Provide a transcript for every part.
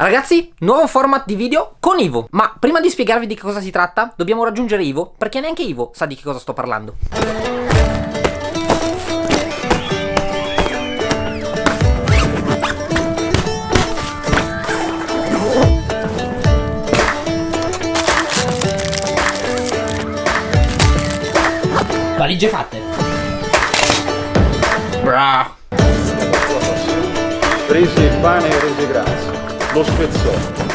Ragazzi, nuovo format di video con Ivo. Ma prima di spiegarvi di che cosa si tratta, dobbiamo raggiungere Ivo, perché neanche Ivo sa di che cosa sto parlando. Valigie fatte. Bra. Prese il pane e rese grazie, lo spezzò,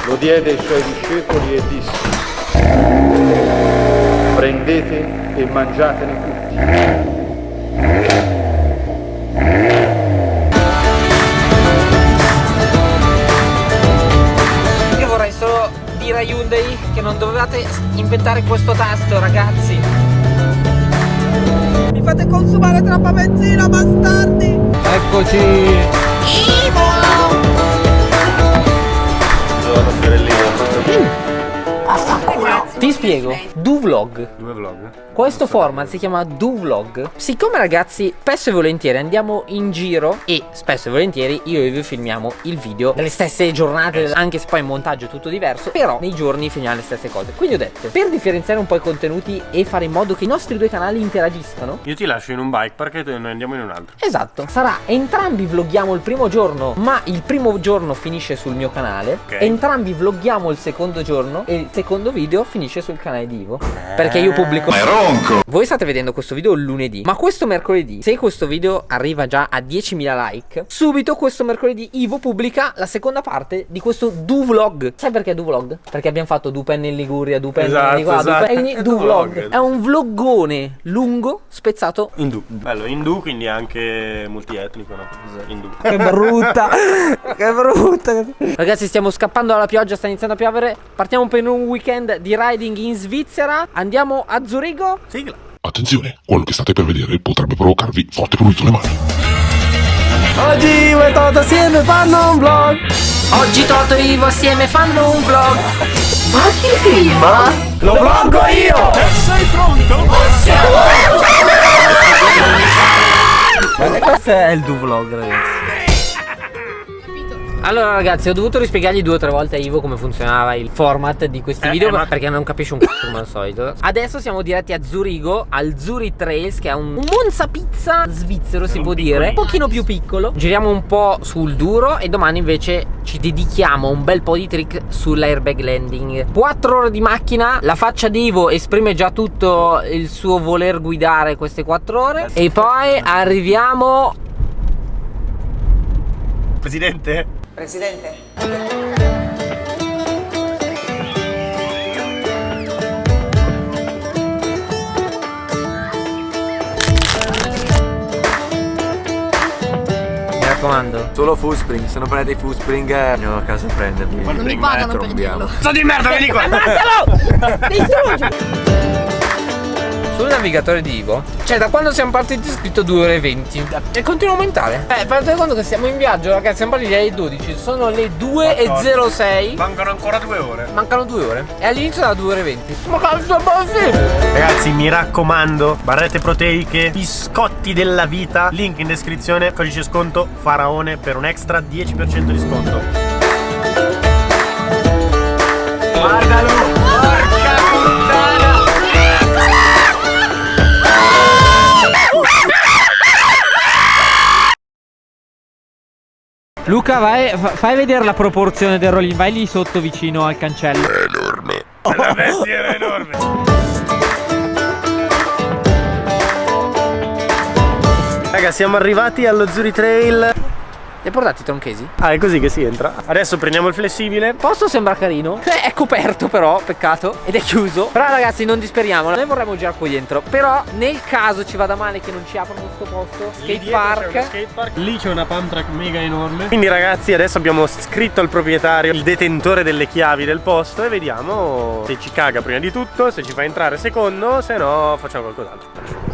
lo diede ai suoi discepoli e disse, prendete e mangiatene tutti. Io vorrei solo dire a Hyundai che non dovevate inventare questo tasto, ragazzi. Mi fate consumare troppa benzina, bastardi! Eccoci! Ti spiego, Duvlog. Due vlog? Questo format si chiama Duvlog. Siccome ragazzi, spesso e volentieri andiamo in giro e spesso e volentieri io e vi filmiamo il video delle stesse giornate, anche se poi il montaggio è tutto diverso, però nei giorni filmiamo le stesse cose. Quindi ho detto, per differenziare un po' i contenuti e fare in modo che i nostri due canali interagiscano, Io ti lascio in un bike park e noi andiamo in un altro. Esatto, sarà entrambi vloghiamo il primo giorno, ma il primo giorno finisce sul mio canale. Ok. Entrambi vloghiamo il secondo giorno e il secondo video finisce sul canale di Ivo. Perché io pubblico. Ma è ronco! Voi state vedendo questo video lunedì, ma questo mercoledì, se questo video arriva già a 10.000 like, subito questo mercoledì Ivo pubblica la seconda parte di questo do vlog. Sai perché do vlog? Perché abbiamo fatto Dupen in Liguria, Dupen Esatto, di qua, esatto. Dupen- quindi È do do vlog. vlog. È un vloggone lungo, spezzato Indù. Bello, indù quindi anche multietnico, no? Indù. Che brutta, che brutta. Ragazzi, stiamo scappando dalla pioggia, sta iniziando a piovere. Partiamo per un weekend di riding in Svizzera. Andiamo a Zurigo. Sigla. Attenzione, quello che state per vedere potrebbe provocarvi forte prurito alle mani. Oggi Uè Toto assieme fanno un vlog. Oggi Toto e Ivo assieme fanno un vlog. Ma chi filma? Lo vloggo io! E questo è il do vlog, ragazzi. Allora ragazzi ho dovuto rispiegargli due o tre volte a Ivo come funzionava il format di questi Eh, video eh, ma- perché non capisce un c***o come al solito. Adesso siamo diretti a Zurigo al Zuri Trails che è un, un Monza Pizza svizzero si Un può dire. Un pochino più piccolo. Giriamo un po' sul duro e domani invece ci dedichiamo un bel po' di trick sull'airbag landing. 4 ore di macchina La faccia di Ivo esprime già tutto il suo voler guidare queste 4 ore. E poi arriviamo Presidente? Presidente. Mi raccomando Solo Foodspring, se non prendete i Foodspring eh, andiamo a casa a prenderli. Non mi pagano per dirlo. Sto di merda, vieni qua! Sul navigatore di Ivo, cioè da quando siamo partiti è scritto 2 ore e 20 e continua a aumentare. Eh, fate conto che siamo in viaggio, ragazzi, siamo partiti alle 12, sono le 2 e 06. Mancano ancora due ore. Mancano 2 ore. E all'inizio era 2 ore e 20. Ma cazzo è possibile? Ragazzi, mi raccomando, barrette proteiche, biscotti della vita, link in descrizione, codice sconto Faraone per un extra 10% di sconto. Guardalo! Luca, vai, fa- fai vedere la proporzione del rollin, vai lì sotto vicino al cancello. La bestia era enorme! Raga, siamo arrivati allo Zuri Trail. Li hai portati i tronchesi? Ah, è così che si entra. Adesso prendiamo il flessibile. Il posto sembra carino. Eh, È coperto però, peccato. Ed è chiuso. Però ragazzi non disperiamo. Noi vorremmo girare qui dentro. Però nel caso ci vada male che non ci aprono questo posto. Skate park. Lì c'è una pump track mega enorme. Quindi ragazzi adesso abbiamo scritto al proprietario, il detentore delle chiavi del posto e vediamo se ci caga prima di tutto, se ci fa entrare secondo, se no facciamo qualcos'altro.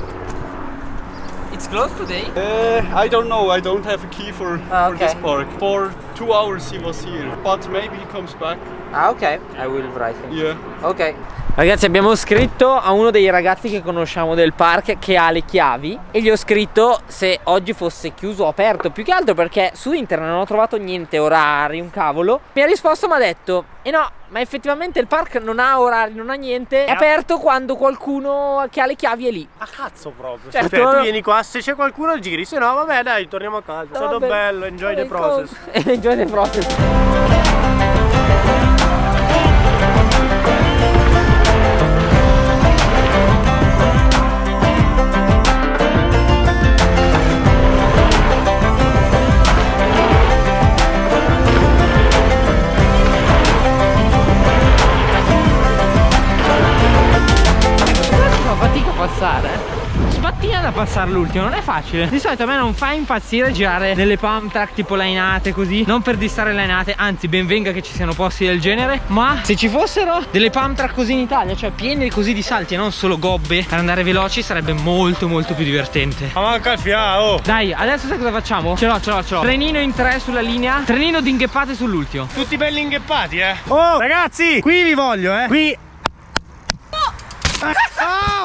Closed today? Uh, I don't know. I don't have a key for, Ah, for this okay. park. For two hours he was here, but maybe he comes back. Ah, ok. I will write him. Yeah. Ok. Ragazzi abbiamo scritto a uno dei ragazzi che conosciamo del park che ha le chiavi e gli ho scritto se oggi fosse chiuso o aperto più che altro perché su internet non ho trovato niente orari, un cavolo. Mi ha risposto mi ha detto e no ma effettivamente il park non ha orari, non ha niente, è aperto quando qualcuno che ha le chiavi è lì. A cazzo proprio. Certo. Cioè, tu vieni qua, se c'è qualcuno giri, se no vabbè dai, torniamo a casa. È stato bello, enjoy the process. enjoy the process. Passare. Sbattina da passare l'ultimo, non è facile. Di solito a me non fa impazzire girare nelle pump track tipo lainate così. Non per distare lainate, anzi ben venga che ci siano posti del genere. Ma se ci fossero delle pump track così in Italia, cioè piene così di salti e non solo gobbe per andare veloci, sarebbe molto molto più divertente. Ma manca il fiao. Dai, adesso sai cosa facciamo? Ce l'ho, ce l'ho, ce l'ho. Trenino in tre sulla linea, trenino di ingheppate sull'ultimo. Tutti belli ingheppati, eh. Oh, ragazzi, qui vi voglio, eh. Qui. Oh, oh!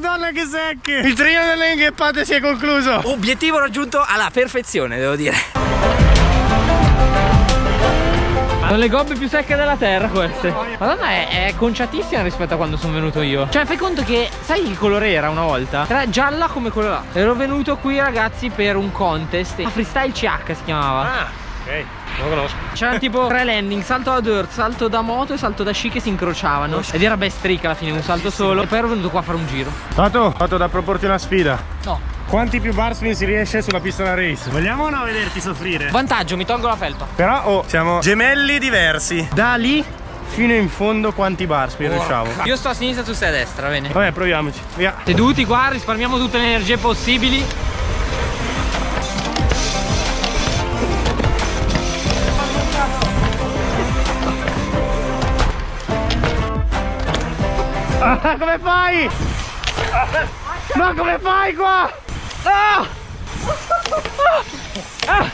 Madonna che secche! Il trino delle ingheppate si è concluso! Obiettivo raggiunto alla perfezione, devo dire. Sono le gobbe più secche della terra queste. Madonna è, è conciatissima rispetto a quando sono venuto io. Cioè fai conto che sai che colore era una volta? Era gialla come quello là. Ero venuto qui ragazzi per un contest. Ah, freestyle CH si chiamava. Ah, ok, lo conosco. C'erano tipo tre landing, salto da dirt, salto da moto e salto da sci che si incrociavano. Ed era best streak alla fine, un salto solo. E poi ero venuto qua a fare un giro. Tato, Tato da proporti una sfida. No. Quanti più bar spin si riesce sulla pista da race? Vogliamo o no vederti soffrire? Vantaggio, mi tolgo la felpa. Però, oh, siamo gemelli diversi. Da lì fino in fondo quanti bar spin riusciamo? Io sto a sinistra, tu stai a destra, bene. Vabbè, proviamoci. Via. Seduti qua, risparmiamo tutte le energie possibili. Ah, come fai? Ma come fai qua? Ah! Ah!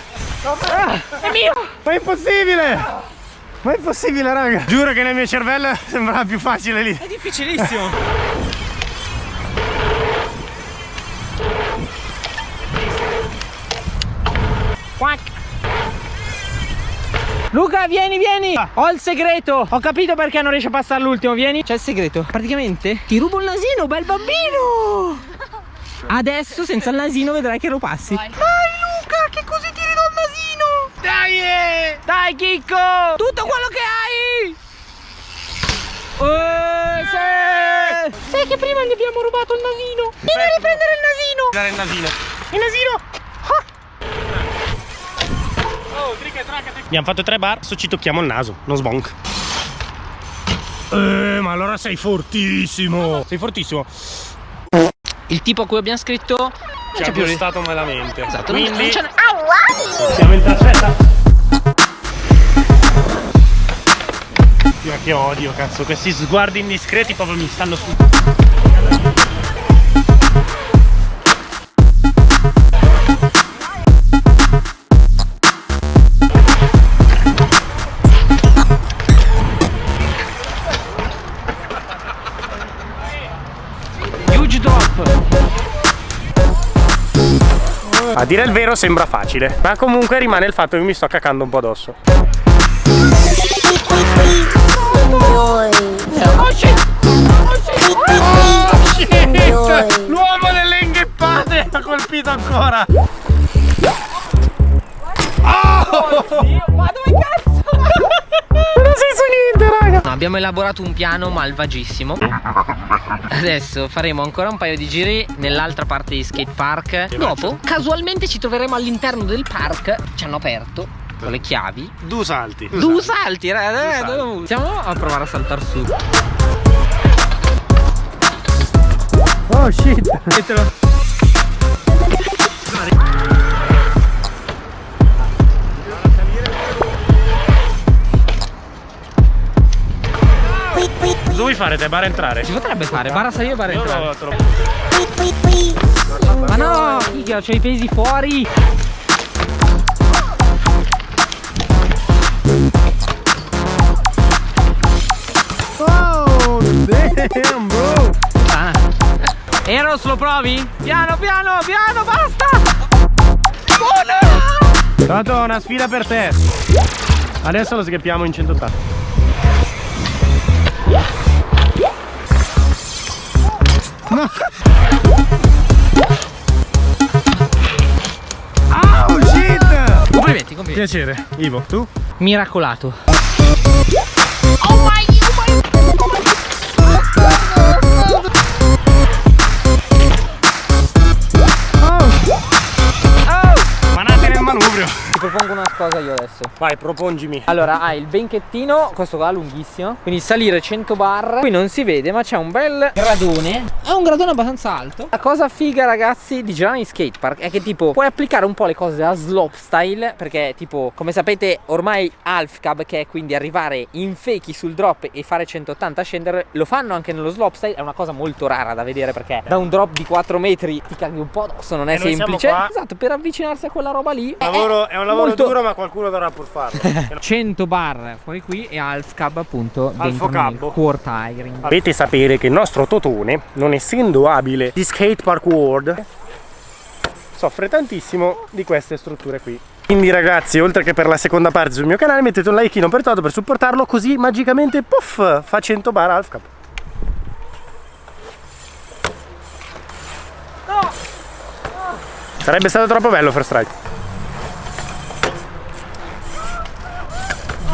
È mio! Ma è impossibile! Ma è impossibile, raga! Giuro che nel mio cervello sembrava più facile lì. È difficilissimo! Quack. Luca, vieni, vieni! Ho il segreto! Ho capito perché non riesce a passare l'ultimo, vieni! C'è il segreto. Praticamente ti rubo il nasino, bel bambino! Adesso senza il nasino vedrai che lo passi. Dai Luca, che così ti ridò il nasino! Dai! eh! Dai Chicco! Tutto quello che hai! Eh, sì! Sai che prima gli abbiamo rubato il nasino? Vieni a riprendere il nasino! Dare il nasino. Il nasino! Abbiamo fatto tre bar, adesso ci tocchiamo il naso, non sbonk. Eh, ma allora sei fortissimo! Sei fortissimo. Il tipo a cui abbiamo scritto Ci ha più gustato malamente. Esatto, Quindi non c'è- siamo in trasferta. Ma che odio, cazzo, questi sguardi indiscreti proprio mi stanno su. A dire il vero sembra facile, ma comunque rimane il fatto che mi sto cacando un po' addosso. L'uomo delle ingheppate ha colpito ancora! Ma dove cazzo? Non senso niente, raga! No, abbiamo elaborato un piano malvagissimo. Adesso faremo ancora un paio di giri nell'altra parte di skate park. Dopo, casualmente ci troveremo all'interno del park. Ci hanno aperto con le chiavi. Due salti. Due salti, raga. salti. dove- Siamo a provare a saltare su. Oh shit! Vuoi fare te? Bara entrare? Si potrebbe fare, barra salire, barra Io entrare. lo, te lo... Ma no, Kika, c'ho i pesi fuori. Oh, damn bro Ah. Eros, lo provi? Piano, piano, piano, basta! Buona! Tanto una sfida per te Adesso lo sgheppiamo in 180 Oh shit! Complimenti, complimenti. Piacere Ivo, tu? Miracolato. Manate nel manubrio Ti propongo una cosa io adesso. Vai, propongimi Allora, hai il benchettino, questo qua lunghissimo. Quindi salire 100 bar. Qui non si vede, ma c'è un bel gradone. È un gradone abbastanza alto. La cosa figa, ragazzi, di girare in skatepark è che tipo puoi applicare un po' le cose a slopestyle. Perché, tipo, come sapete, ormai half cab, che è quindi arrivare in fake sul drop e fare 180 scendere, lo fanno anche nello slopestyle. È una cosa molto rara da vedere perché da un drop di 4 metri ti caghi un po' addosso, non è E siamo semplice. Esatto, per avvicinarsi a quella roba lì. Lavoro- è un lavoro molto- duro ma qualcuno dovrà pur farlo 100 bar fuori qui e half cab appunto dentro nel core tiring. Dovete sapere che il nostro Totone, non essendo abile di skatepark world, soffre tantissimo di queste strutture qui. Quindi ragazzi, oltre che per la seconda parte sul mio canale, mettete un like per Toto per supportarlo, così magicamente, puff, fa 100 bar half cap. Sarebbe stato troppo bello First Strike.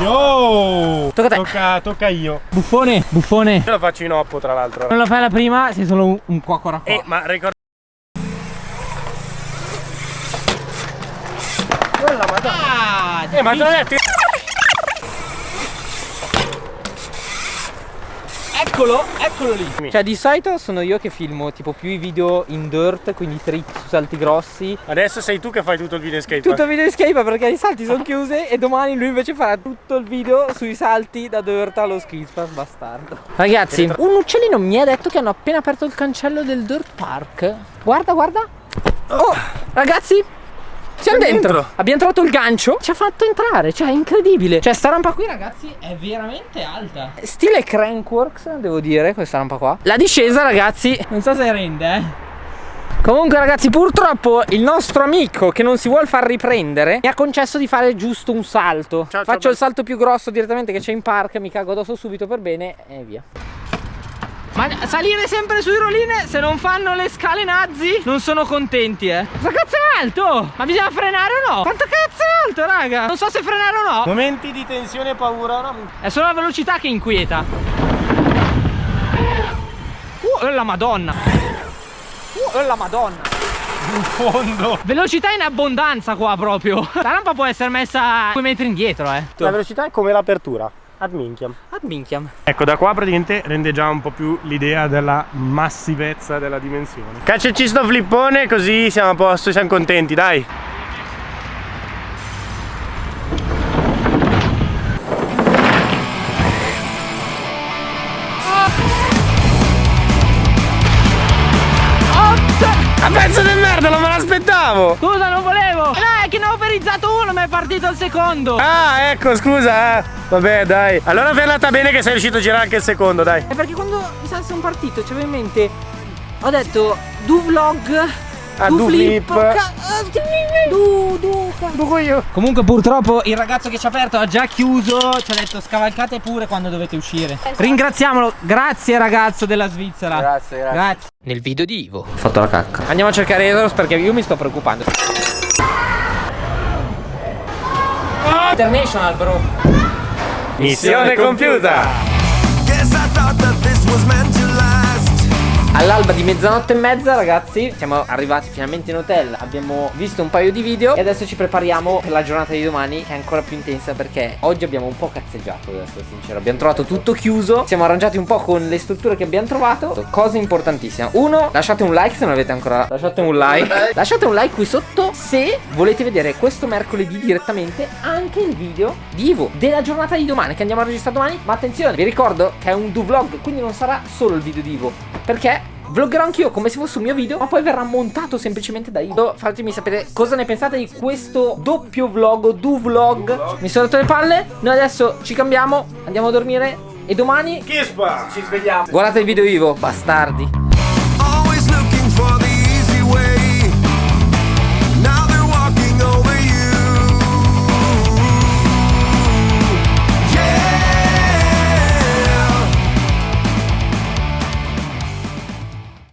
Yo! Tocca a te. Tocca, tocca io. Buffone, buffone. Io lo faccio in oppo tra l'altro. Non lo fai la prima, sei solo un, un cuocora Eh, ma ricorda. Ah, Eh, ma te l'ho eccolo, eccolo lì. Cioè di solito sono io che filmo tipo più i video in dirt, quindi trick su salti grossi. Adesso sei tu che fai tutto il video skate. Tutto il video in skate perché i salti sono chiusi e domani lui invece farà tutto il video sui salti da dirt allo skatepark bastardo. Ragazzi, un uccellino mi ha detto che hanno appena aperto il cancello del dirt park. Guarda, guarda. Oh, ragazzi, siamo dentro. dentro. Abbiamo trovato il gancio. Ci ha fatto entrare, cioè è incredibile. Cioè sta rampa qui, Ragazzi, è veramente alta. Stile Crankworks, devo dire, questa rampa qua. La discesa, ragazzi, Non so se rende, eh. Comunque ragazzi purtroppo il nostro amico che non si vuole far riprendere mi ha concesso di fare giusto un salto ciao, Faccio ciao. il salto più grosso direttamente che c'è in park, mi cago addosso subito per bene e via Ma salire sempre sui roline se non fanno le scale nazi non sono contenti, eh. Cosa cazzo è alto? Ma bisogna frenare o no? Quanto cazzo è alto, raga? Non so se frenare o no. Momenti di tensione e paura, no? È solo la velocità che inquieta. Uh, la madonna. Uh, la madonna. In fondo. Velocità in abbondanza qua proprio. La rampa può essere messa due metri indietro, eh. La velocità è come l'apertura. Ad minchiam. Ad minchiam Ecco, da qua praticamente rende già un po' più l'idea della massivezza della dimensione. Cacciaci sto flippone così siamo a posto, siamo contenti, dai. L'aspettavo! Scusa, non volevo. Eh, che ne ho verizzato uno, ma è partito il secondo. Ah, ecco, scusa, eh. Vabbè, dai. Allora è andata bene che sei riuscito a girare anche il secondo, dai. È perché quando mi sa sono partito c'avevo in mente Ho detto du vlog Ah, du flip. Du, du, Buco io. Comunque purtroppo il ragazzo che ci ha aperto ha già chiuso Ci ha detto scavalcate pure quando dovete uscire. Ringraziamolo, grazie ragazzo della Svizzera. Grazie, grazie. Grazie. Nel video di Ivo. Ho fatto la cacca. Andiamo a cercare Eros perché io mi sto preoccupando. International bro. Missione compiuta. All'alba di mezzanotte e mezza ragazzi Siamo arrivati finalmente in hotel Abbiamo visto un paio di video E adesso ci prepariamo per la giornata di domani Che è ancora più intensa perché oggi abbiamo un po' cazzeggiato Devo essere sincero. Abbiamo trovato tutto chiuso Siamo arrangiati un po' con le strutture che abbiamo trovato. Cosa importantissima Uno, lasciate un like se non avete ancora Lasciate un like. Lasciate un like qui sotto Se volete vedere questo mercoledì direttamente Anche il video di Ivo Della giornata di domani Che andiamo a registrare domani. Ma attenzione, vi ricordo che è un do vlog Quindi non sarà solo il video di Ivo Perché Vloggerò anch'io come se fosse un mio video Ma poi verrà montato semplicemente da Ivo Fatemi sapere cosa ne pensate di questo doppio vlog Do vlog Mi sono rotto le palle Noi adesso ci cambiamo Andiamo a dormire E domani Kispa! Ci svegliamo. Guardate il video Ivo Bastardi